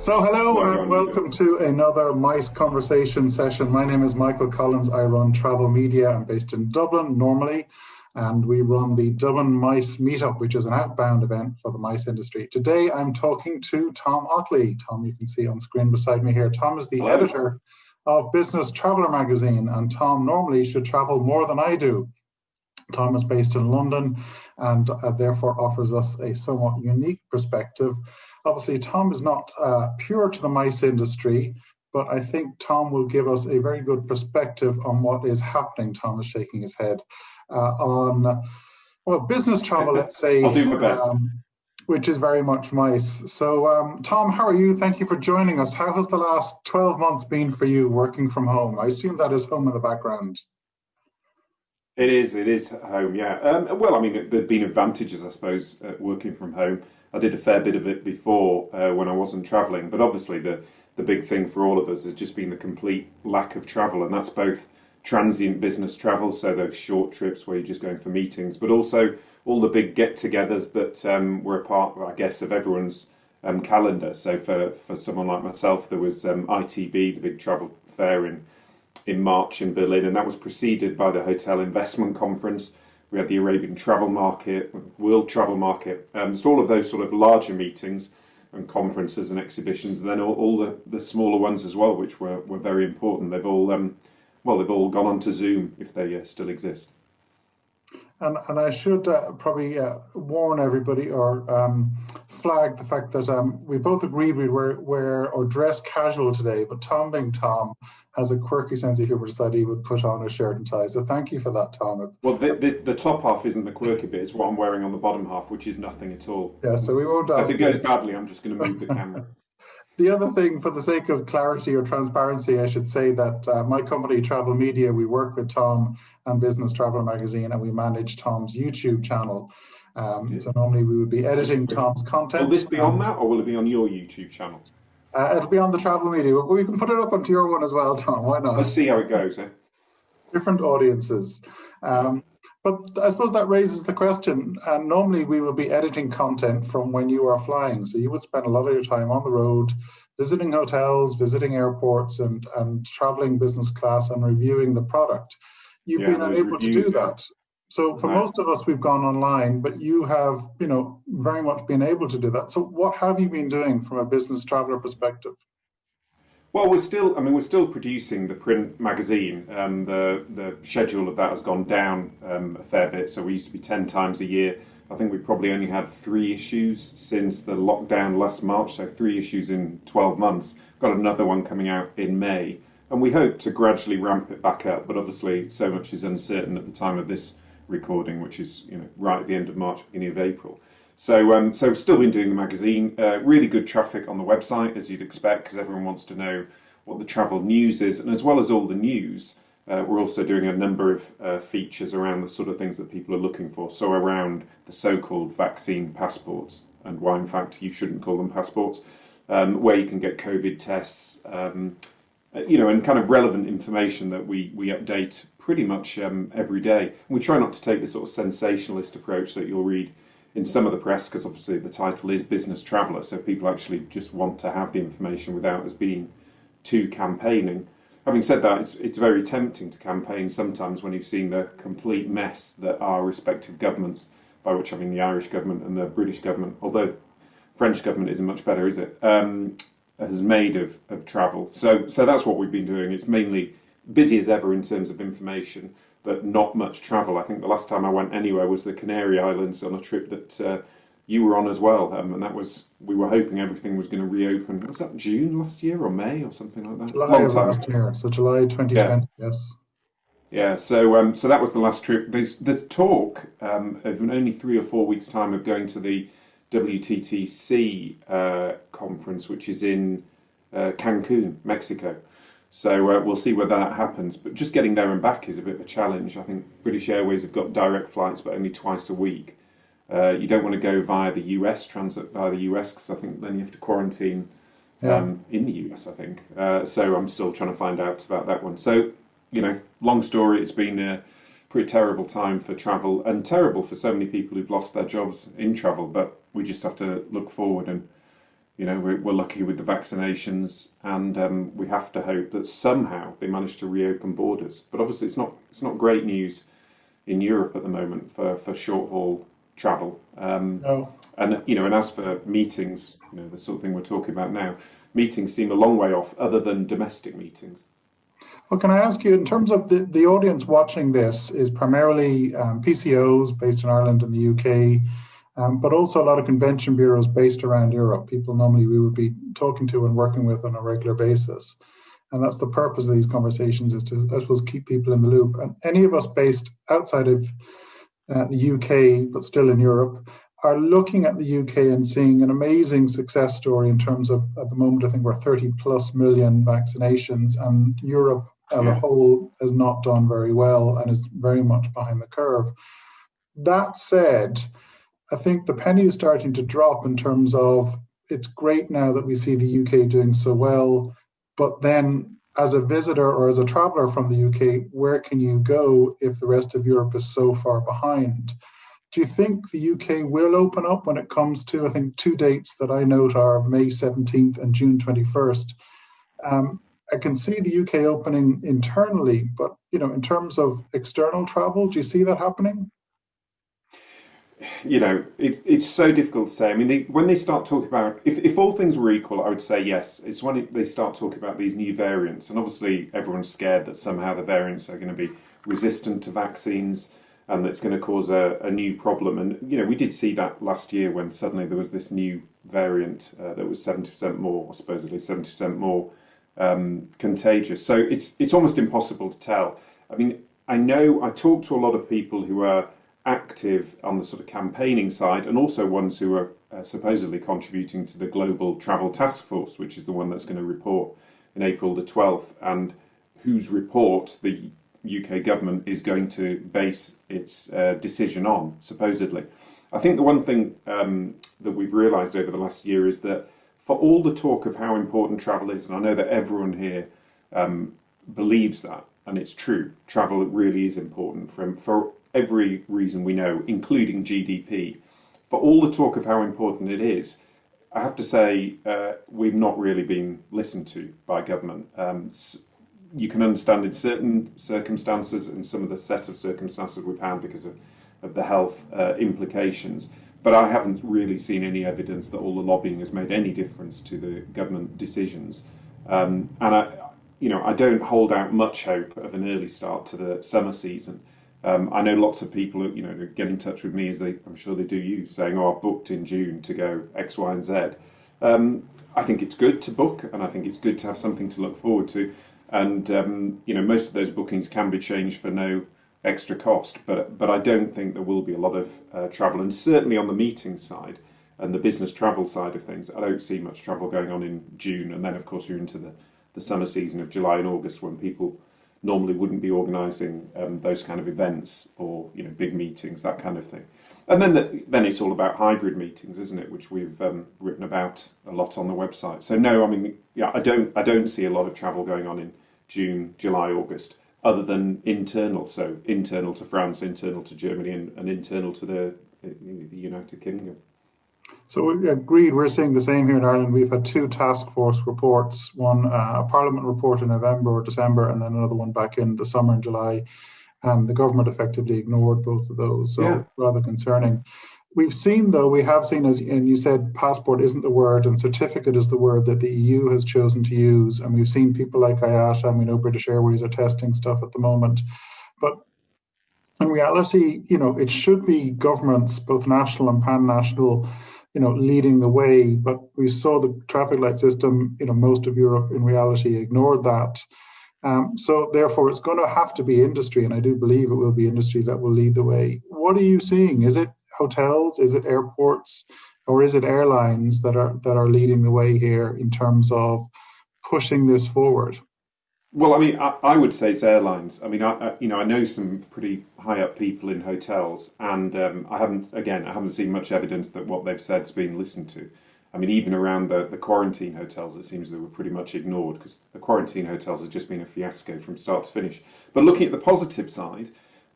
So, hello and welcome to another MICE conversation session. My name is Michael Collins. I run travel media. I'm based in Dublin normally, and we run the Dublin MICE Meetup, which is an outbound event for the MICE industry. Today, I'm talking to Tom Otley. Tom, you can see on screen beside me here. Tom is the Hello. editor of Business Traveller magazine, and Tom normally should travel more than I do. Tom is based in London and uh, therefore offers us a somewhat unique perspective Obviously, Tom is not uh, pure to the mice industry, but I think Tom will give us a very good perspective on what is happening. Tom is shaking his head uh, on, well, business travel, let's say. I'll do my best. Um, which is very much mice. So, um, Tom, how are you? Thank you for joining us. How has the last 12 months been for you working from home? I assume that is home in the background. It is, it is home, yeah. Um, well, I mean, there have been advantages, I suppose, working from home. I did a fair bit of it before uh, when I wasn't travelling, but obviously the the big thing for all of us has just been the complete lack of travel, and that's both transient business travel, so those short trips where you're just going for meetings, but also all the big get-togethers that um, were a part, I guess, of everyone's um, calendar. So for for someone like myself, there was um, ITB, the big travel fair in in March in Berlin, and that was preceded by the Hotel Investment Conference we had the Arabian Travel Market, World Travel Market. Um, so all of those sort of larger meetings and conferences and exhibitions, and then all, all the, the smaller ones as well, which were, were very important. They've all um, well, they've all gone on to Zoom if they uh, still exist. And, and I should uh, probably uh, warn everybody or um, flag the fact that um, we both agreed we were wear or dress casual today, but Tom being Tom has a quirky sense of humor, decided he would put on a shirt and tie. So thank you for that, Tom. Well, the, the, the top half isn't the quirky bit, it's what I'm wearing on the bottom half, which is nothing at all. Yeah, so we won't. If it goes badly, I'm just going to move the camera. The other thing, for the sake of clarity or transparency, I should say that uh, my company, Travel Media, we work with Tom and Business Traveller Magazine, and we manage Tom's YouTube channel. Um, yeah. So normally we would be editing Tom's content. Will this be on that, or will it be on your YouTube channel? Uh, it'll be on the Travel Media. Well, we can put it up onto your one as well, Tom. Why not? Let's see how it goes. Eh? Different audiences. Um, but I suppose that raises the question, and normally we would be editing content from when you are flying. So you would spend a lot of your time on the road, visiting hotels, visiting airports, and, and traveling business class and reviewing the product. You've yeah, been unable to do that. So for right. most of us, we've gone online, but you have, you know, very much been able to do that. So what have you been doing from a business traveler perspective? Well, we're still. I mean, we're still producing the print magazine. Um, the the schedule of that has gone down um, a fair bit. So we used to be ten times a year. I think we probably only had three issues since the lockdown last March. So three issues in 12 months. Got another one coming out in May, and we hope to gradually ramp it back up. But obviously, so much is uncertain at the time of this recording, which is you know right at the end of March, beginning of April. So, um, so we've still been doing the magazine. Uh, really good traffic on the website, as you'd expect, because everyone wants to know what the travel news is, and as well as all the news, uh, we're also doing a number of uh, features around the sort of things that people are looking for. So around the so-called vaccine passports, and why in fact you shouldn't call them passports, um, where you can get COVID tests. Um, you know, and kind of relevant information that we, we update pretty much um, every day. We try not to take the sort of sensationalist approach that you'll read in some of the press, because obviously the title is Business Traveller, so people actually just want to have the information without us being too campaigning. Having said that, it's, it's very tempting to campaign sometimes when you've seen the complete mess that our respective governments, by which I mean the Irish government and the British government, although French government isn't much better, is it? Um, has made of, of travel. So so that's what we've been doing. It's mainly busy as ever in terms of information, but not much travel. I think the last time I went anywhere was the Canary Islands on a trip that uh, you were on as well, um, and that was we were hoping everything was going to reopen. Was that June last year or May or something like that? July of last year, so July 2020. Yeah. Yes. Yeah, so um, so that was the last trip. There's there's talk um, of only three or four weeks' time of going to the WTTC uh, conference, which is in uh, Cancun, Mexico. So uh, we'll see whether that happens. But just getting there and back is a bit of a challenge. I think British Airways have got direct flights, but only twice a week. Uh, you don't want to go via the US, transit via the US, because I think then you have to quarantine yeah. um, in the US, I think. Uh, so I'm still trying to find out about that one. So, you know, long story, it's been a pretty terrible time for travel and terrible for so many people who've lost their jobs in travel. But we just have to look forward and, you know, we're, we're lucky with the vaccinations, and um, we have to hope that somehow they manage to reopen borders. But obviously, it's not it's not great news in Europe at the moment for, for short haul travel. Um, no. And you know, and as for meetings, you know, the sort of thing we're talking about now, meetings seem a long way off, other than domestic meetings. Well, can I ask you, in terms of the, the audience watching this, is primarily um, PCOs based in Ireland and the UK, um, but also a lot of convention bureaus based around Europe, people normally we would be talking to and working with on a regular basis. And that's the purpose of these conversations is to, I suppose, keep people in the loop. And any of us based outside of uh, the UK, but still in Europe, are looking at the UK and seeing an amazing success story in terms of, at the moment, I think we're 30 plus million vaccinations, and Europe as yeah. a whole has not done very well and is very much behind the curve. That said, I think the penny is starting to drop in terms of it's great now that we see the UK doing so well, but then as a visitor or as a traveler from the UK, where can you go if the rest of Europe is so far behind? Do you think the UK will open up when it comes to, I think, two dates that I note are May 17th and June 21st? Um, I can see the UK opening internally, but you know, in terms of external travel, do you see that happening? You know, it, it's so difficult to say. I mean, they, when they start talking about, if, if all things were equal, I would say yes. It's when they start talking about these new variants, and obviously everyone's scared that somehow the variants are going to be resistant to vaccines and that's going to cause a, a new problem. And, you know, we did see that last year when suddenly there was this new variant uh, that was 70% more, or supposedly 70% more um, contagious. So it's, it's almost impossible to tell. I mean, I know I talk to a lot of people who are active on the sort of campaigning side and also ones who are uh, supposedly contributing to the Global Travel Task Force, which is the one that's going to report in April the 12th, and whose report the UK government is going to base its uh, decision on, supposedly. I think the one thing um, that we've realised over the last year is that for all the talk of how important travel is, and I know that everyone here um, believes that, and it's true, travel really is important for, for every reason we know, including GDP. For all the talk of how important it is, I have to say uh, we've not really been listened to by government. Um, you can understand in certain circumstances and some of the set of circumstances we've had because of, of the health uh, implications. But I haven't really seen any evidence that all the lobbying has made any difference to the government decisions. Um, and I, you know, I don't hold out much hope of an early start to the summer season. Um, I know lots of people, you know, get in touch with me as they, I'm sure they do you, saying, "Oh, I've booked in June to go X, Y, and Z." Um, I think it's good to book, and I think it's good to have something to look forward to. And um, you know, most of those bookings can be changed for no extra cost. But but I don't think there will be a lot of uh, travel, and certainly on the meeting side and the business travel side of things, I don't see much travel going on in June. And then, of course, you're into the the summer season of July and August when people normally wouldn't be organising um, those kind of events or you know big meetings, that kind of thing. And then the, then it's all about hybrid meetings, isn't it? Which we've um, written about a lot on the website. So no, I mean, yeah, I don't I don't see a lot of travel going on in June, July, August, other than internal. So internal to France, internal to Germany, and, and internal to the the United Kingdom. So we agreed, we're seeing the same here in Ireland. We've had two task force reports, one uh, a parliament report in November or December, and then another one back in the summer in July. And the government effectively ignored both of those, so yeah. rather concerning. We've seen, though, we have seen, as and you said, passport isn't the word, and certificate is the word that the EU has chosen to use. And we've seen people like IATA, and we know British Airways are testing stuff at the moment. But in reality, you know, it should be governments, both national and pan-national, you know, leading the way. But we saw the traffic light system, you know, most of Europe in reality ignored that. Um, so therefore, it's going to have to be industry, and I do believe it will be industry that will lead the way. What are you seeing? Is it hotels? Is it airports? Or is it airlines that are that are leading the way here in terms of pushing this forward? Well, I mean, I, I, would say it's airlines. I mean, I, I, you know, I know some pretty high up people in hotels, and um, I haven't, again, I haven't seen much evidence that what they've said has been listened to. I mean, even around the, the quarantine hotels, it seems they were pretty much ignored because the quarantine hotels have just been a fiasco from start to finish. But looking at the positive side,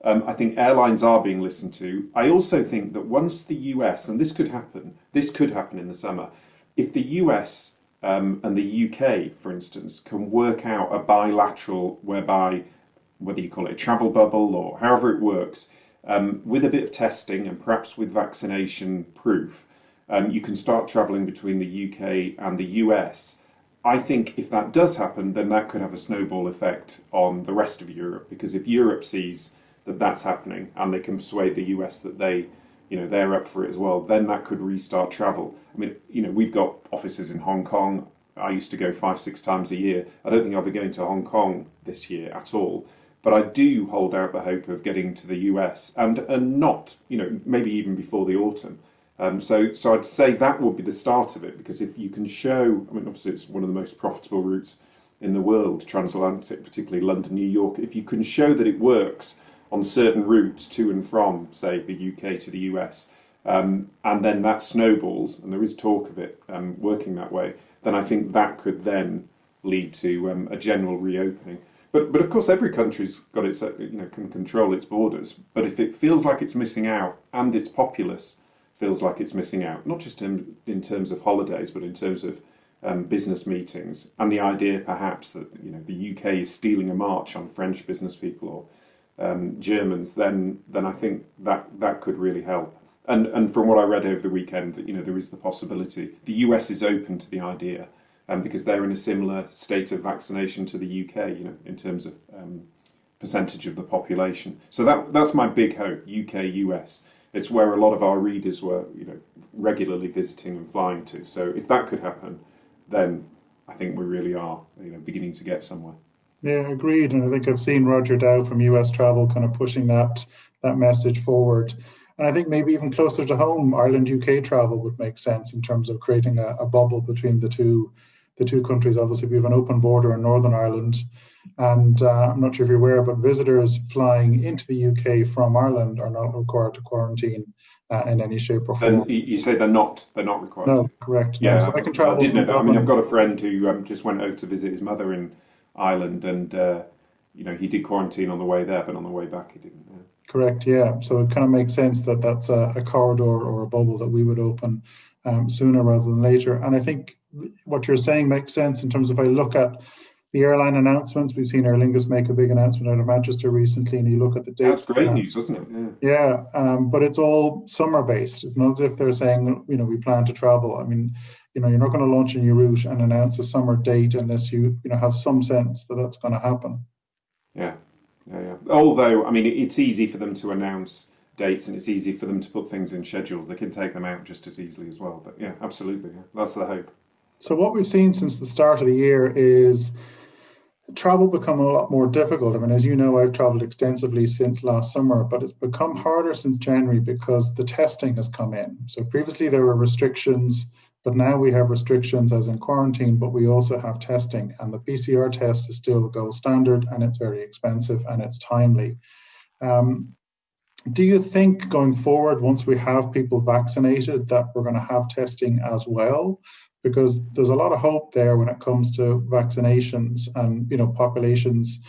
um, I think airlines are being listened to. I also think that once the US, and this could happen, this could happen in the summer, if the US um, and the UK, for instance, can work out a bilateral whereby, whether you call it a travel bubble or however it works, um, with a bit of testing and perhaps with vaccination proof, um, you can start travelling between the UK and the US. I think if that does happen, then that could have a snowball effect on the rest of Europe because if Europe sees that that's happening and they can persuade the US that they you know they're up for it as well, then that could restart travel. I mean, you know, we've got offices in Hong Kong. I used to go five, six times a year. I don't think I'll be going to Hong Kong this year at all. But I do hold out the hope of getting to the US and and not, you know, maybe even before the autumn. Um, so so I'd say that would be the start of it because if you can show, I mean, obviously it's one of the most profitable routes in the world, transatlantic, particularly London, New York. If you can show that it works on certain routes to and from, say, the UK to the US, um, and then that snowballs, and there is talk of it um, working that way, then I think that could then lead to um, a general reopening. But, but of course, every country's got its, you know, can control its borders. But if it feels like it's missing out, and its populace feels like it's missing out, not just in, in terms of holidays, but in terms of um, business meetings, and the idea perhaps that you know the UK is stealing a march on French business people or um, Germans, then then I think that that could really help. And and from what I read over the weekend, that you know there is the possibility the US is open to the idea, um, because they're in a similar state of vaccination to the UK, you know, in terms of um, percentage of the population. So that that's my big hope, UK US. It's where a lot of our readers were, you know, regularly visiting and flying to. So if that could happen, then I think we really are, you know, beginning to get somewhere. Yeah, agreed. And I think I've seen Roger Dow from US Travel kind of pushing that that message forward. And I think maybe even closer to home, Ireland UK travel would make sense in terms of creating a, a bubble between the two the two countries. Obviously, we have an open border in Northern Ireland, and uh, I'm not sure if you're aware, but visitors flying into the UK from Ireland are not required to quarantine uh, in any shape or form. And you say they're not they're not required. No, correct. Yeah, no. so I can travel. I didn't know that. I mean, I've got a friend who um, just went over to visit his mother in Ireland, and uh, you know he did quarantine on the way there, but on the way back he didn't. Yeah. Correct. Yeah. So it kind of makes sense that that's a, a corridor or a bubble that we would open um, sooner rather than later. And I think what you're saying makes sense in terms of if I look at the airline announcements. We've seen Aer Lingus make a big announcement out of Manchester recently, and you look at the dates. That's great news, isn't it? Yeah, yeah um, but it's all summer based. It's not as if they're saying, you know, we plan to travel. I mean, you know, you're not going to launch a new route and announce a summer date unless you, you know, have some sense that that's going to happen. Yeah, yeah, yeah. Although, I mean, it's easy for them to announce dates and it's easy for them to put things in schedules. They can take them out just as easily as well. But yeah, absolutely. Yeah. That's the hope. So what we've seen since the start of the year is travel become a lot more difficult. I mean, as you know, I've traveled extensively since last summer, but it's become harder since January because the testing has come in. So previously there were restrictions, but now we have restrictions as in quarantine, but we also have testing. And the PCR test is still the gold standard and it's very expensive and it's timely. Um, do you think going forward, once we have people vaccinated, that we're going to have testing as well? because there's a lot of hope there when it comes to vaccinations and you know populations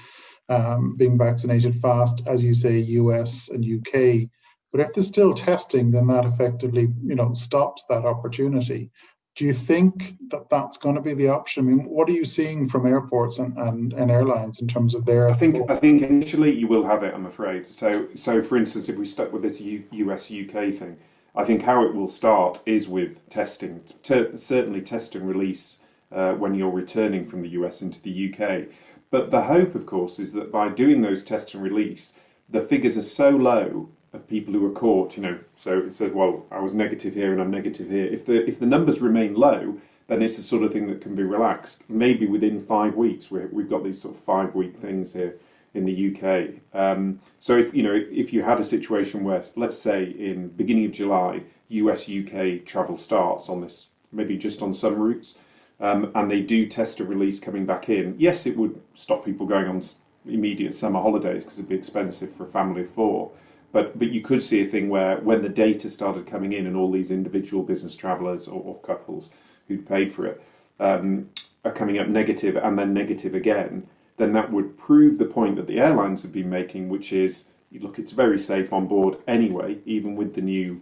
um, being vaccinated fast, as you say, US and UK. But if there's still testing, then that effectively you know stops that opportunity. Do you think that that's going to be the option? I mean, what are you seeing from airports and, and, and airlines in terms of their? I think I think initially you will have it. I'm afraid. So so for instance, if we stuck with this U, US UK thing, I think how it will start is with testing, certainly test and release uh, when you're returning from the US into the UK. But the hope, of course, is that by doing those test and release, the figures are so low of people who are caught, you know, so it said, well, I was negative here and I'm negative here. If the if the numbers remain low, then it's the sort of thing that can be relaxed. Maybe within five weeks, we have got these sort of five week things here in the UK. Um, so if you know if you had a situation where, let's say, in beginning of July, US UK travel starts on this, maybe just on some routes, um, and they do test a release coming back in. Yes, it would stop people going on immediate summer holidays because it'd be expensive for a family of four. But but you could see a thing where when the data started coming in and all these individual business travellers or, or, couples who'd paid for it um, are coming up negative and then negative again then that would prove the point that the airlines have been making, which is, look, it's very safe on board anyway, even with the new,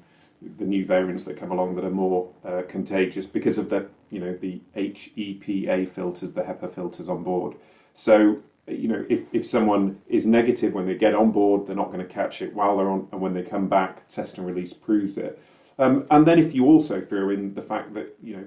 the new variants that come along that are more uh, contagious because of the you know the HEPA filters, the HEPA filters on board. So you know if, if someone is negative when they get on board, they're not going to catch it while they're on, and when they come back, test and release proves it. Um, and then if you also throw in the fact that you know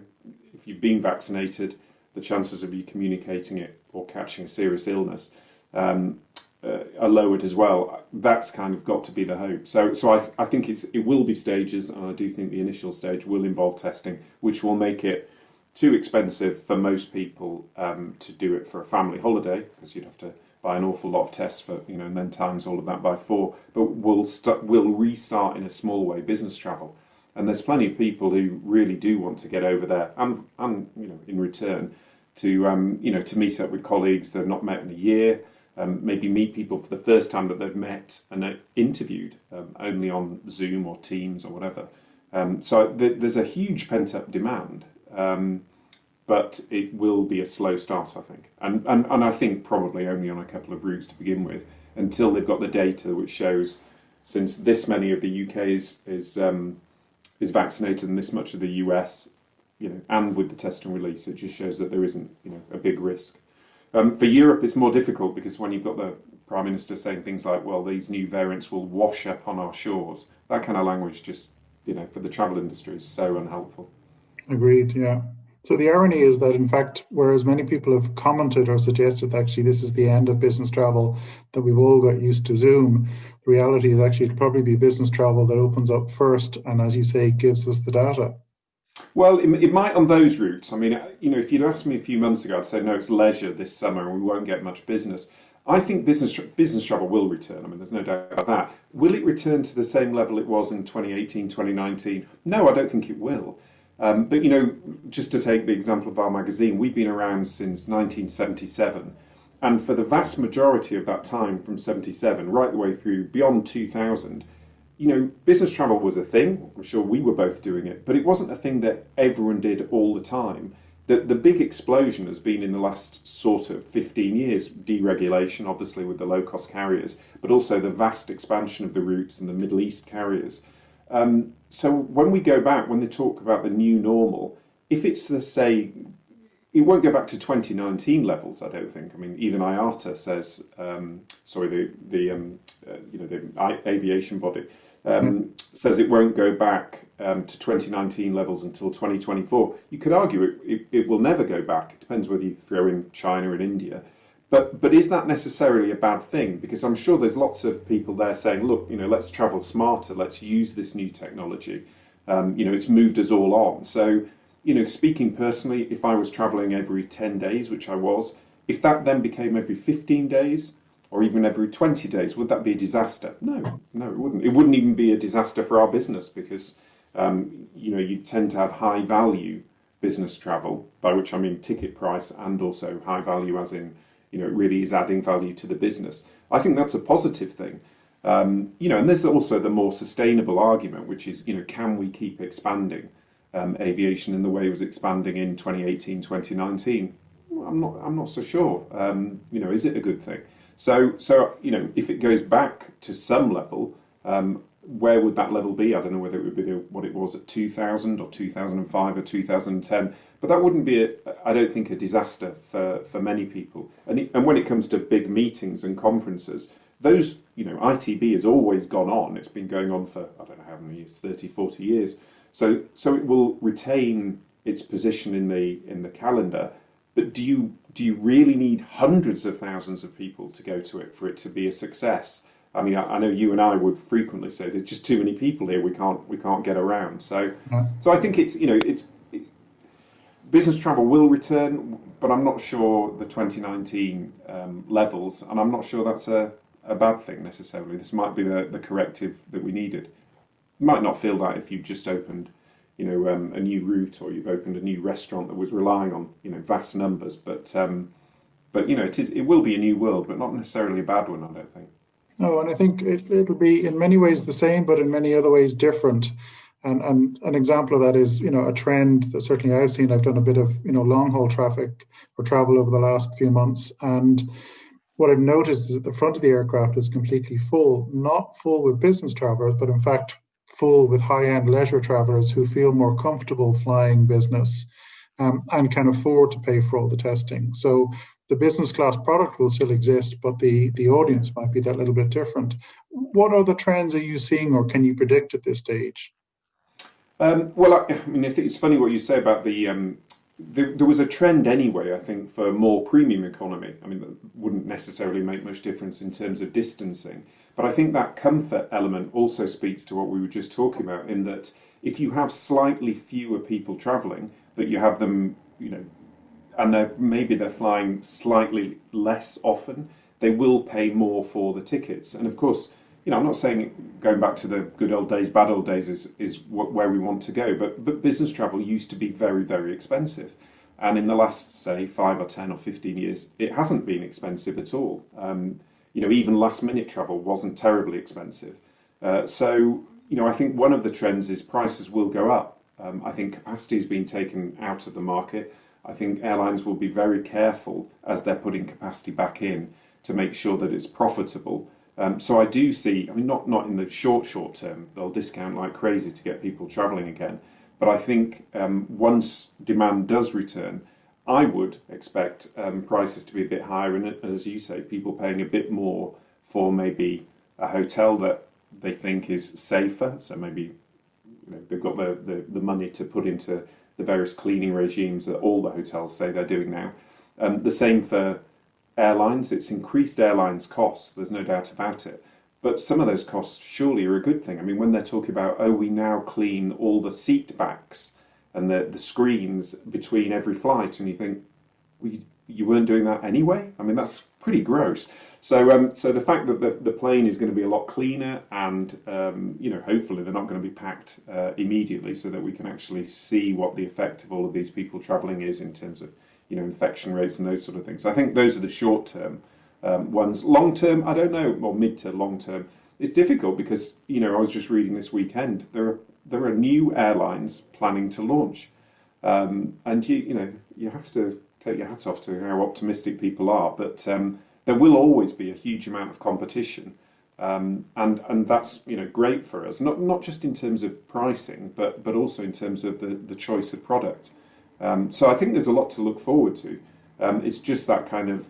if you've been vaccinated, the chances of you communicating it or catching a serious illness um, uh, are lowered as well. That's kind of got to be the hope. So, so I, I think it's it will be stages, and I do think the initial stage will involve testing, which will make it too expensive for most people um, to do it for a family holiday because you'd have to buy an awful lot of tests for you know and then times all of that by four. But we'll start we'll restart in a small way business travel, and there's plenty of people who really do want to get over there, and and you know in return to um, you know to meet up with colleagues they've not met in a year um, maybe meet people for the first time that they've met and interviewed um, only on Zoom or Teams or whatever. Um, so th- there's a huge pent up demand, um, but it will be a slow start, I think. And, and, and I think probably only on a couple of routes to begin with until they've got the data which shows since this many of the UK is, is, um, is vaccinated and this much of the US, you know, and with the test and release, it just shows that there isn't, you know, a big risk. Um, for Europe, it's more difficult because when you've got the Prime Minister saying things like, well, these new variants will wash up on our shores, that kind of language just, you know, for the travel industry is so unhelpful. Agreed, yeah. So the irony is that, in fact, whereas many people have commented or suggested that actually this is the end of business travel, that we've all got used to Zoom, the reality is actually it'll probably be business travel that opens up first and, as you say, gives us the data. Well, it, it, might on those routes. I mean, you know, if you'd asked me a few months ago, I'd say no, it's leisure this summer, and we won't get much business. I think business business travel will return. I mean, there's no doubt about that. Will it return to the same level it was in 2018, 2019? No, I don't think it will. Um, but you know, just to take the example of our magazine, we've been around since 1977, and for the vast majority of that time, from 77 right the way through beyond 2000 you know, business travel was a thing. I'm sure we were both doing it, but it wasn't a thing that everyone did all the time. The, the big explosion has been in the last sort of 15 years deregulation, obviously, with the low cost carriers, but also the vast expansion of the routes and the Middle East carriers. Um, so when we go back, when they talk about the new normal, if it's the say, it won't go back to 2019 levels. I don't think. I mean, even IATA says, um, sorry, the the um, uh, you know the aviation body um, says it won't go back um, to 2019 levels until 2024. You could argue it, it, it, will never go back. It depends whether you throw in China and India. But but is that necessarily a bad thing? Because I'm sure there's lots of people there saying, look, you know, let's travel smarter. Let's use this new technology. Um, you know, it's moved us all on. So, you know, speaking personally, if I was traveling every 10 days, which I was, if that then became every 15 days, or even every 20 days, would that be a disaster? No, no, it wouldn't. It wouldn't even be a disaster for our business because, um, you know, you tend to have high value business travel, by which I mean ticket price and also high value as in, you know, really is adding value to the business. I think that's a positive thing. Um, you know, and there's also the more sustainable argument, which is, you know, can we keep expanding um, aviation in the way it was expanding in 2018, 2019? Well, I'm not, I'm not so sure. Um, you know, is it a good thing? So, so you know, if it goes back to some level, um, where would that level be? I don't know whether it would be the, what it was at 2000 or 2005 or 2010, but that wouldn't be, I don't think, a disaster for, for many people. And, and when it comes to big meetings and conferences, those, you know, ITB has always gone on. It's been going on for, I don't know how many years, 30, 40 years. So, so it will retain its position in the in the calendar but do you do you really need hundreds of thousands of people to go to it for it to be a success? I mean, I, I know you and I would frequently say there's just too many people here. We can't we can't get around. So so I think it's you know it's it, business travel will return, but I'm not sure the 2019 um, levels, and I'm not sure that's a a bad thing necessarily. This might be the, the corrective that we needed. You might not feel that if you've just opened you know um, a new route or you've opened a new restaurant that was relying on you know vast numbers but um, but you know it is it will be a new world but not necessarily a bad one I don't think no and I think it, it'll be in many ways the same but in many other ways different and and an example of that is you know a trend that certainly I've seen I've done a bit of you know long haul traffic or travel over the last few months and what I've noticed is that the front of the aircraft is completely full, not full with business travelers, but in fact full with high-end leisure travelers who feel more comfortable flying business um, and can afford to pay for all the testing. So the business class product will still exist, but the, the audience might be that little bit different. What other trends are you seeing or can you predict at this stage? Um, well, I, I, mean, it's funny what you say about the, um, the, There was a trend anyway, I think, for more premium economy. I mean, that wouldn't necessarily make much difference in terms of distancing. But I think that comfort element also speaks to what we were just talking about, in that if you have slightly fewer people travelling, but you have them, you know, and they're, maybe they're flying slightly less often, they will pay more for the tickets. And of course, you know, I'm not saying going back to the good old days, bad old days is is where we want to go, but but business travel used to be very very expensive, and in the last say five or ten or fifteen years, it hasn't been expensive at all. Um, you know, even last minute travel wasn't terribly expensive. Uh, so you know, I think one of the trends is prices will go up. Um, I think capacity has been taken out of the market. I think airlines will be very careful as they're putting capacity back in to make sure that it's profitable. Um, so I do see, I mean, not, not in the short, short term, they'll discount like crazy to get people travelling again. But I think um, once demand does return, I would expect um, prices to be a bit higher. And as you say, people paying a bit more for maybe a hotel that they think is safer. So maybe you know, they've got the, the, the money to put into the various cleaning regimes that all the hotels say they're doing now. Um, the same for airlines. It's increased airlines' costs, there's no doubt about it. But some of those costs surely are a good thing. I mean, when they're talking about, oh, we now clean all the seat backs and the, the screens between every flight, and you think, well, you, you weren't doing that anyway? I mean, that's pretty gross. So, um, so the fact that the, the plane is going to be a lot cleaner, and um, you know, hopefully they're not going to be packed uh, immediately, so that we can actually see what the effect of all of these people travelling is in terms of you know infection rates and those sort of things. I think those are the short term um, ones. Long term, I don't know, or mid to long term, it's difficult because you know I was just reading this weekend there are there are new airlines planning to launch, um, and you you know you have to take your hat off to how optimistic people are, but um, there will always be a huge amount of competition. Um, and and that's you know great for us, not not just in terms of pricing, but but also in terms of the, the choice of product. Um, so I think there's a lot to look forward to. Um, it's just that kind of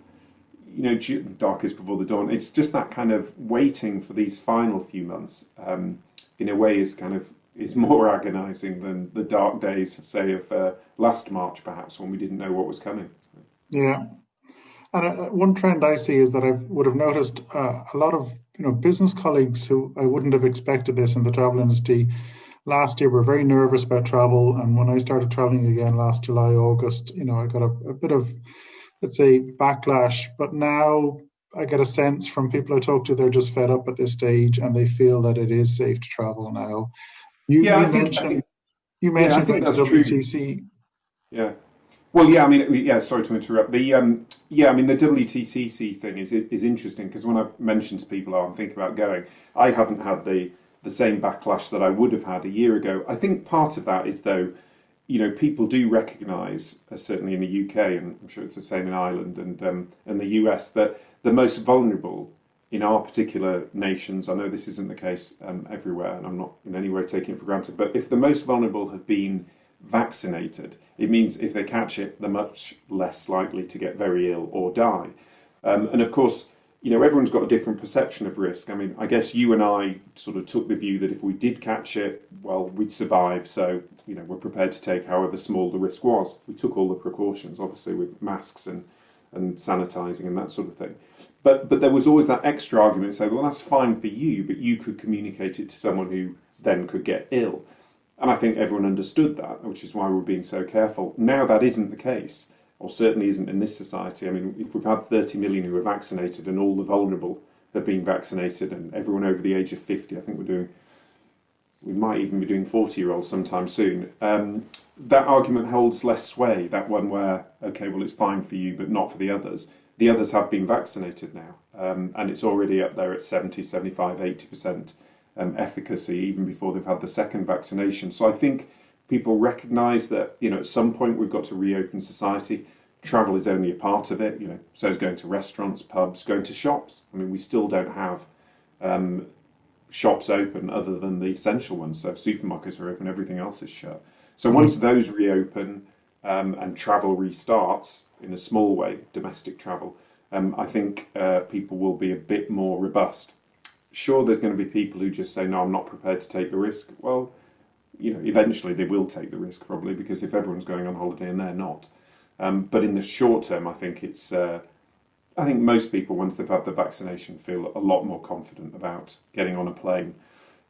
you know dark is before the dawn. It's just that kind of waiting for these final few months. Um, in a way, is kind of is more agonising than the dark days, say, of uh, last March, perhaps, when we didn't know what was coming. Yeah, and uh, one trend I see is that I would have noticed uh, a lot of you know business colleagues who I wouldn't have expected this in the travel industry last year were very nervous about travel, and when I started traveling again last July August, you know I got a, a bit of let's say backlash, but now I get a sense from people I talk to they're just fed up at this stage and they feel that it is safe to travel now. You, yeah, you mentioned think, you mentioned yeah, the WTC. True. Yeah. Well, yeah, I mean, yeah. Sorry to interrupt. The um, yeah, I mean, the WTTC thing is is interesting because when I mentioned to people, oh, I'm thinking about going, I haven't had the the same backlash that I would have had a year ago. I think part of that is though, you know, people do recognise, uh, certainly in the UK, and I'm sure it's the same in Ireland and um, and the US, that the most vulnerable in our particular nations, I know this isn't the case um, everywhere, and I'm not in any way taking it for granted, but if the most vulnerable have been vaccinated. It means if they catch it, they're much less likely to get very ill or die. Um, and of course, you know, everyone's got a different perception of risk. I mean, I guess you and I sort of took the view that if we did catch it, well, we'd survive. So, you know, we're prepared to take however small the risk was. We took all the precautions, obviously, with masks and, and sanitizing and that sort of thing. But but there was always that extra argument saying, well, that's fine for you, but you could communicate it to someone who then could get ill. And I think everyone understood that, which is why we're being so careful. Now that isn't the case, or certainly isn't in this society. I mean, if we've had 30 million who are vaccinated and all the vulnerable have been vaccinated and everyone over the age of 50, I think we're doing, we might even be doing 40 year olds sometime soon. Um, that argument holds less sway, that one where, okay, well, it's fine for you, but not for the others. The others have been vaccinated now, um, and it's already up there at 70, 75, 80% um, efficacy even before they've had the second vaccination. So I think people recognise that you know at some point we've got to reopen society. Travel is only a part of it. You know, so is going to restaurants, pubs, going to shops. I mean, we still don't have um, shops open other than the essential ones. So supermarkets are open, everything else is shut. So once those reopen um, and travel restarts in a small way, domestic travel, um, I think uh, people will be a bit more robust. Sure, there's going to be people who just say, no, I'm not prepared to take the risk. Well, you know, eventually they will take the risk probably because if everyone's going on holiday and they're not. Um, but in the short term, I think it's, uh, I think most people, once they've had the vaccination, feel a lot more confident about getting on a plane.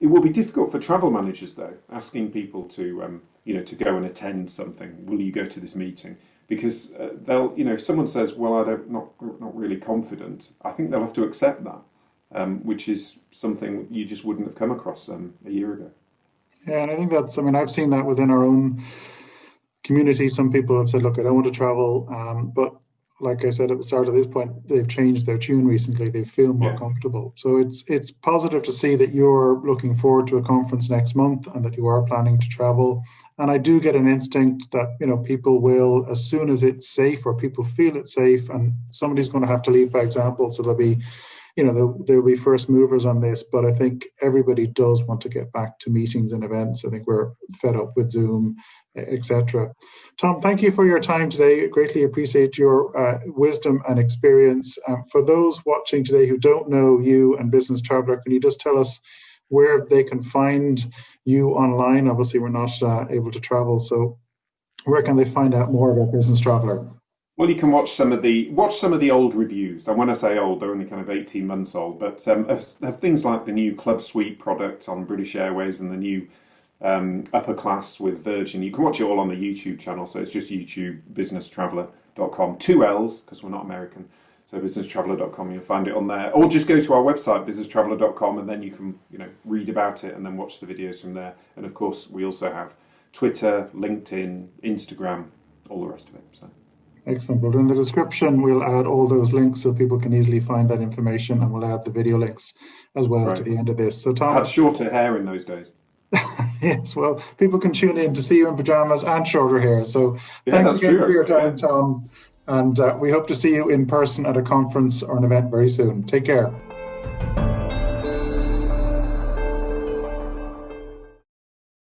It will be difficult for travel managers, though, asking people to, um, you know, to go and attend something. Will you go to this meeting? Because uh, they'll, you know, if someone says, "Well, I don't, not, not really confident," I think they'll have to accept that, um, which is something you just wouldn't have come across um, a year ago. Yeah, and I think that's, I mean, I've seen that within our own community. Some people have said, look, I don't want to travel. Um, but like I said at the start of this point, they've changed their tune recently. They feel more yeah. comfortable. So it's it's positive to see that you're looking forward to a conference next month and that you are planning to travel. And I do get an instinct that you know people will, as soon as it's safe or people feel it's safe, and somebody's going to have to lead by example. So there'll be you know, there, will be first movers on this, but I think everybody does want to get back to meetings and events. I think we're fed up with Zoom, etc. Tom, thank you for your time today. I greatly appreciate your uh, wisdom and experience. Um, for those watching today who don't know you and Business Traveller, can you just tell us where they can find you online? Obviously, we're not uh, able to travel, so where can they find out more about Business Traveller? Well, you can watch some of the watch some of the old reviews, and when I say old, they're only kind of eighteen months old. But um, things like the new Club Suite product on British Airways and the new um, Upper Class with Virgin. You can watch it all on the YouTube channel. So it's just YouTube businesstraveller.com. Two L's because we're not American. So businesstraveller.com, you'll find it on there, or just go to our website businesstraveller.com, and then you can you know read about it and then watch the videos from there. And of course, we also have Twitter, LinkedIn, Instagram, all the rest of it. So. Excellent. Well, in the description, we'll add all those links so people can easily find that information, and we'll add the video links as well right. to the end of this. So, Tom. I had shorter hair in those days. yes, well, people can tune in to see you in pajamas and shorter hair. So, yeah, thanks again true. for your time, yeah. Tom. And uh, we hope to see you in person at a conference or an event very soon. Take care.